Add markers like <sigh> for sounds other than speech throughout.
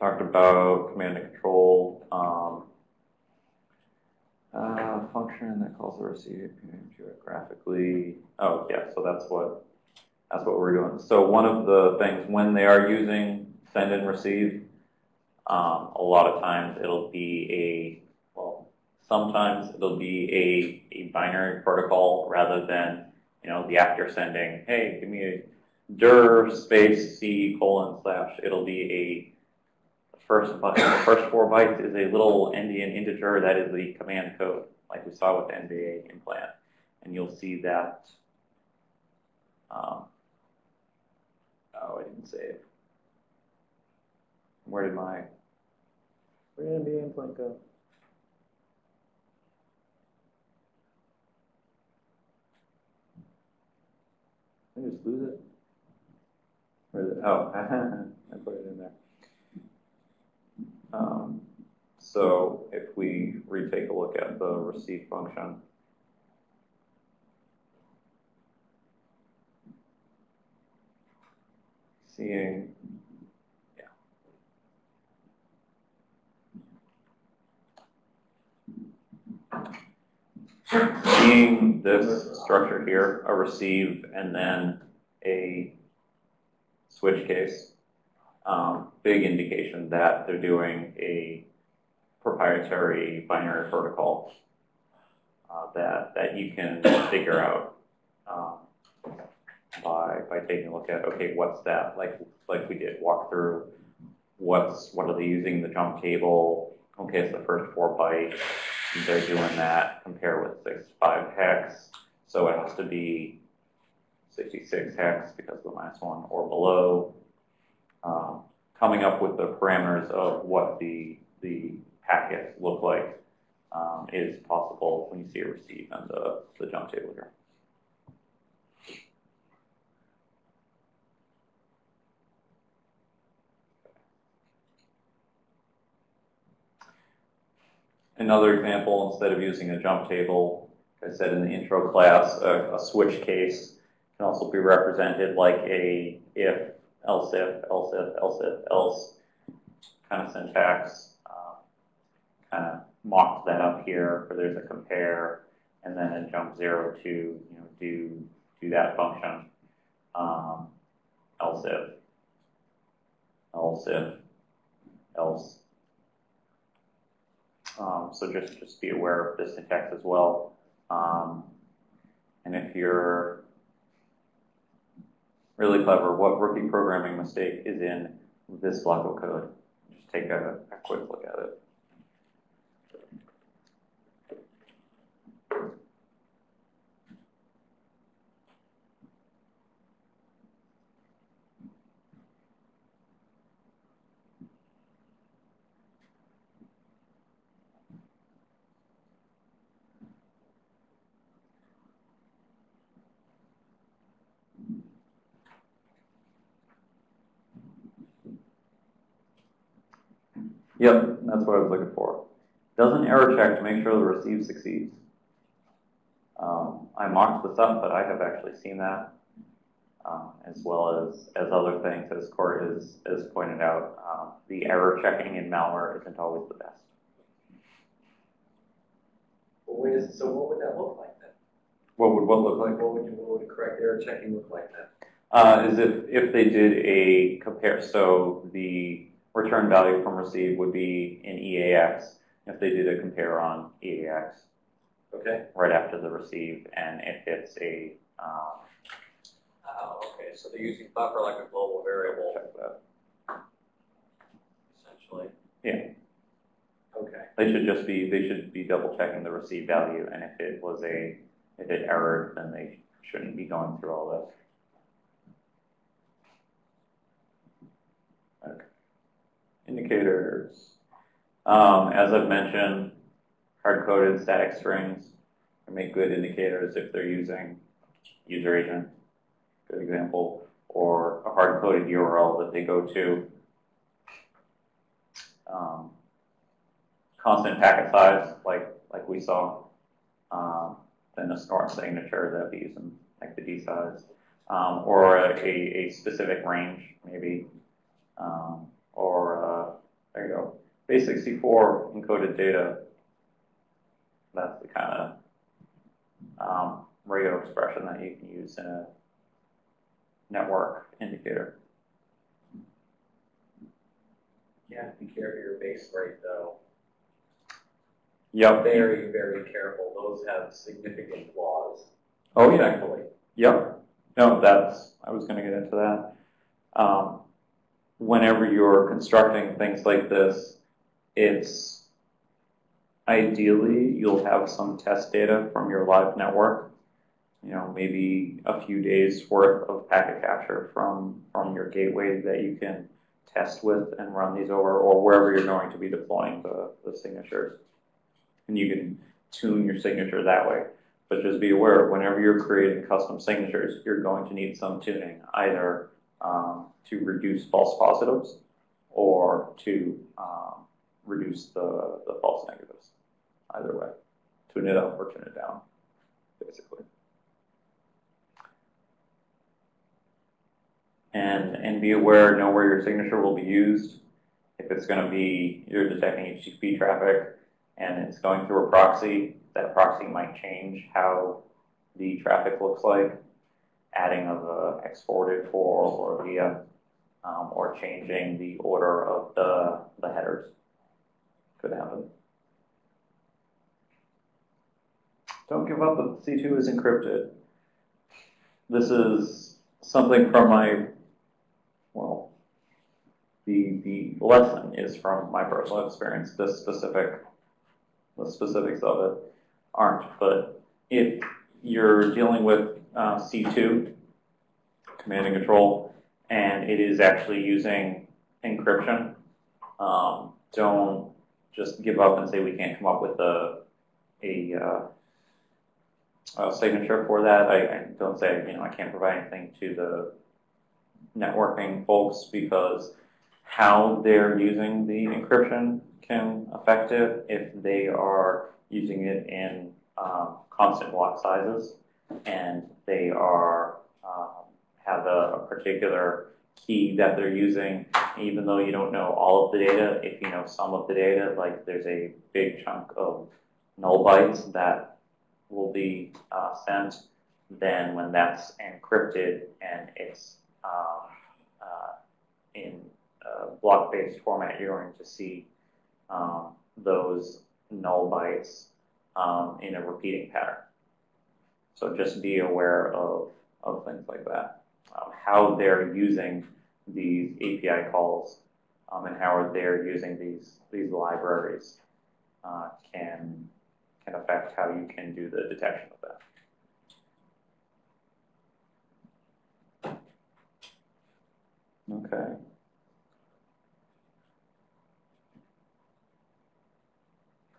talked about command and control. Um, uh, function that calls the receive geographically. Oh, yeah, so that's what that's what we're doing. So one of the things when they are using send and receive, um, a lot of times it'll be a well, sometimes it'll be a, a binary protocol rather than you know the after sending. Hey, give me a dir space c colon slash. It'll be a first the first four bytes is a little endian integer that is the command code, like we saw with the NBA implant. And you'll see that, um, oh, I didn't save. Where did my, where did NBA implant go? I just lose it? Where is it? Oh, <laughs> I put it. Um, so if we retake a look at the receive function, seeing, yeah. Seeing this structure here, a receive and then a switch case, um, big indication that they're doing a proprietary binary protocol uh, that that you can figure out um, by by taking a look at okay, what's that like like we did walk through what's what are they using the jump table? Okay, it's the first four bytes. They're doing that. Compare with 65 hex, so it has to be 66 hex because of the last minus one or below um, coming up with the parameters of what the, the packets look like um, is possible when you see a receive and the, the jump table here. Another example, instead of using a jump table, as I said in the intro class, a, a switch case can also be represented like a if else if, else if, else if, else kind of syntax. Um, kind of mocked that up here where there's a compare and then a jump zero to you know do do that function. Um, else if, else if, else. Um, so just just be aware of the syntax as well. Um, and if you're really clever. What rookie programming mistake is in this block of code? Just take a, a quick look at it. Yep, that's what I was looking for. Does an error check to make sure the receive succeeds. Um, I mocked this up, but I have actually seen that, um, as well as, as other things, as Court has, has pointed out. Um, the error checking in malware isn't always the best. Well, wait so what would that look like then? What would what look like? What would, what would correct error checking look like then? Uh, is if, if they did a compare, so the return value from receive would be in EAX if they did a compare on EAX. Okay. Right after the receive, and if it's a um, oh, okay. So they're using buffer like a global variable. Check that. Essentially. Yeah. Okay. They should just be they should be double checking the receive value, and if it was a if it errored, then they shouldn't be going through all this. Indicators. Um, as I've mentioned, hard-coded static strings can make good indicators if they're using user agent, good example, or a hard-coded URL that they go to. Um, constant packet size, like like we saw, um, then a snort signature that be using like the dsize, um, or a, a, specific range maybe. Um, or uh, there you go. Base64 encoded data. That's the kind of um, regular expression that you can use in a network indicator. You have to be careful of your base rate though. Yep. Very, very careful. Those have significant flaws. Oh, yeah. Yep. No, that's, I was gonna get into that. Um, whenever you're constructing things like this, it's ideally, you'll have some test data from your live network. You know, maybe a few days worth of packet capture from, from your gateway that you can test with and run these over, or wherever you're going to be deploying the, the signatures. And you can tune your signature that way. But just be aware, whenever you're creating custom signatures, you're going to need some tuning, either um, to reduce false positives or to um, reduce the, the false negatives. Either way, tune it up or tune it down, basically. And, and be aware, know where your signature will be used. If it's going to be, you're detecting HTTP traffic and it's going through a proxy, that proxy might change how the traffic looks like, adding of a X-Forwarded-For or via, um, or changing the order of the, the headers. Could happen. Don't give up that C2 is encrypted. This is something from my, well, the, the lesson is from my personal experience, this specific, the specifics of it aren't, but if you're dealing with uh, C2, command and control, and it is actually using encryption, um, don't just give up and say we can't come up with a, a, uh, a signature for that. I, I don't say, you know, I can't provide anything to the networking folks because how they're using the encryption can affect it if they are using it in um, constant block sizes and they are um, have a, a, particular key that they're using. Even though you don't know all of the data if you know some of the data like there's a big chunk of null bytes that will be uh, sent then when that's encrypted and it's um, uh, in block-based format you're going to see um, those null bytes um, in a repeating pattern. So just be aware of, of things like that. Um, how they're using these API calls um, and how they're using these, these libraries uh, can, can affect how you can do the detection of that. Okay.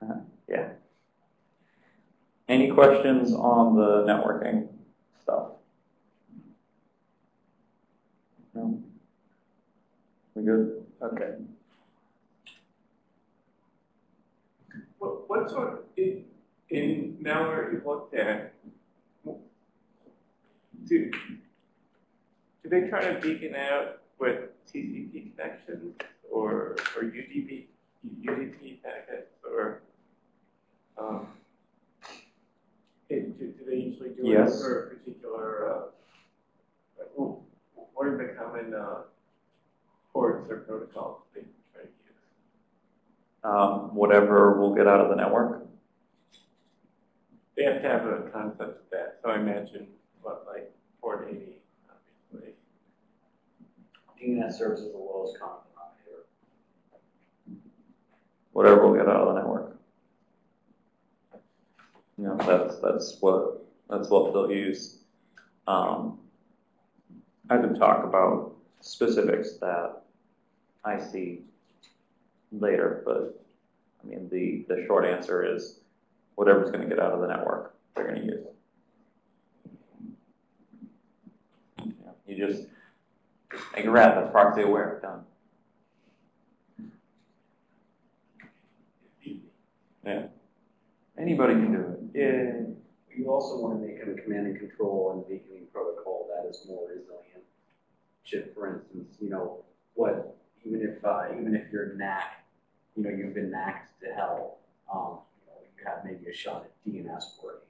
Uh, yeah. Any questions on the networking stuff? No? We good? Okay. What, what sort, in, in malware you've looked at, do, do they try to beacon out with TCP connections or, or UDP, UDP packets or, um, it, do, do they Yes. it for a particular, uh, well, what are the common, uh, ports or protocols they try to use? Um, whatever we'll get out of the network. They have to have a concept of that, so I imagine, what, like, port eighty, obviously. DNS serves as the lowest common denominator. Whatever we'll get out of the network. You know, that's, that's what, that's what they'll use. Um, I can talk about specifics that I see later, but I mean, the, the short answer is whatever's gonna get out of the network, they're gonna use. You You just make a rat that's proxy aware, done. Yeah. Anybody can do it. Yeah. You also want to make a command and control and beaconing protocol that is more resilient. Should, for instance, you know, what, even if, uh, even if your NAC you know, you've been maxed to hell, um, you know, you have maybe a shot at DNS working,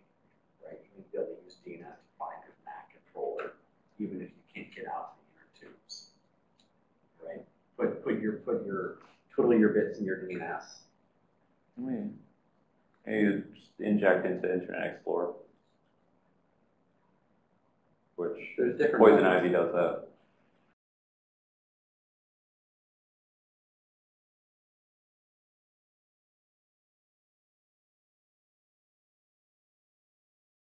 right? You to be able to use DNS to find your Mac controller, even if you can't get out the inner tubes. Right? Put, put your, put your, twiddle your bits in your DNS. Maybe you just inject into Internet Explorer. Which There's different. Poison. Ivy does that.